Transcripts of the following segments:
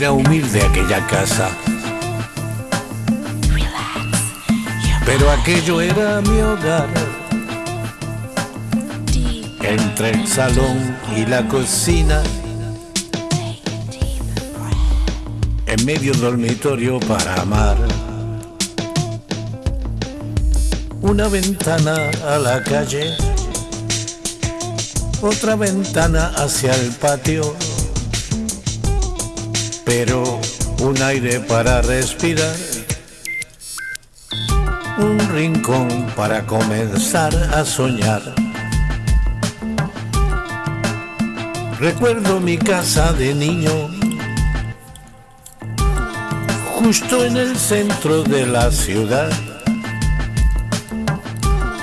Era humilde aquella casa, pero aquello era mi hogar. Entre el salón y la cocina, en medio dormitorio para amar. Una ventana a la calle, otra ventana hacia el patio, pero un aire para respirar, un rincón para comenzar a soñar. Recuerdo mi casa de niño, justo en el centro de la ciudad,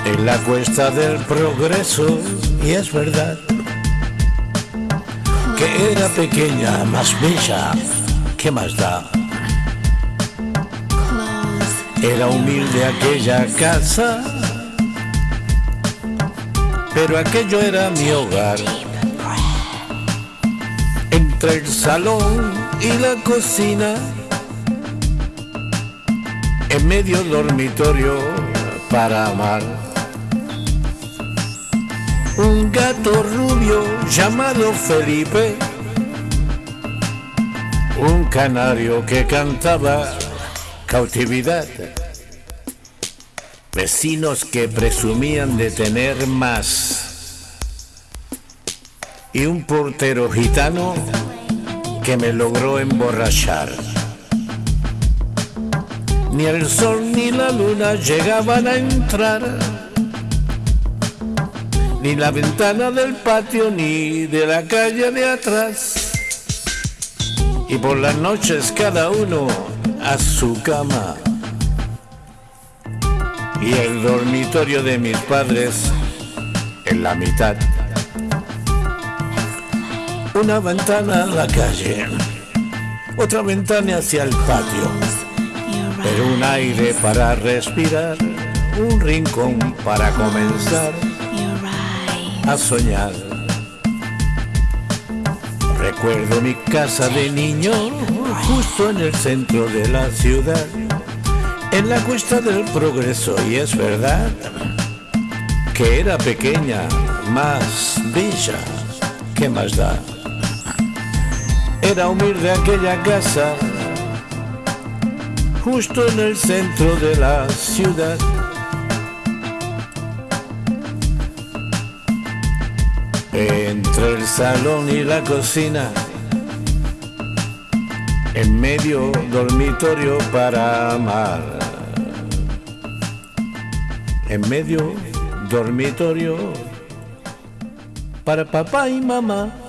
en la cuesta del progreso, y es verdad que era pequeña, más bella, ¿qué más da? Era humilde aquella casa, pero aquello era mi hogar entre el salón y la cocina, en medio dormitorio para amar. Un gato rubio llamado Felipe, un canario que cantaba cautividad. Vecinos que presumían de tener más y un portero gitano que me logró emborrachar. Ni el sol ni la luna llegaban a entrar, ni la ventana del patio ni de la calle de atrás. Y por las noches cada uno a su cama. Y el dormitorio de mis padres en la mitad una ventana a la calle, otra ventana hacia el patio, pero un aire para respirar, un rincón para comenzar a soñar. Recuerdo mi casa de niño, justo en el centro de la ciudad, en la cuesta del progreso, y es verdad que era pequeña, más bella, ¿qué más da? Era humilde aquella casa, justo en el centro de la ciudad. Entre el salón y la cocina, en medio dormitorio para amar. En medio dormitorio para papá y mamá.